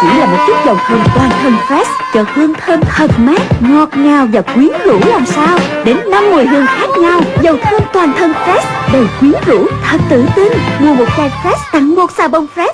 Chỉ là một chút dầu thơm toàn thân fresh Cho hương thơm thật mát, ngọt ngào và quyến rũ làm sao. Đến năm mùi hương khác nhau Dầu thơm toàn thân fresh Đầy quyến rũ, thật tự tin. Mua một chai fresh tặng một xà bông fresh.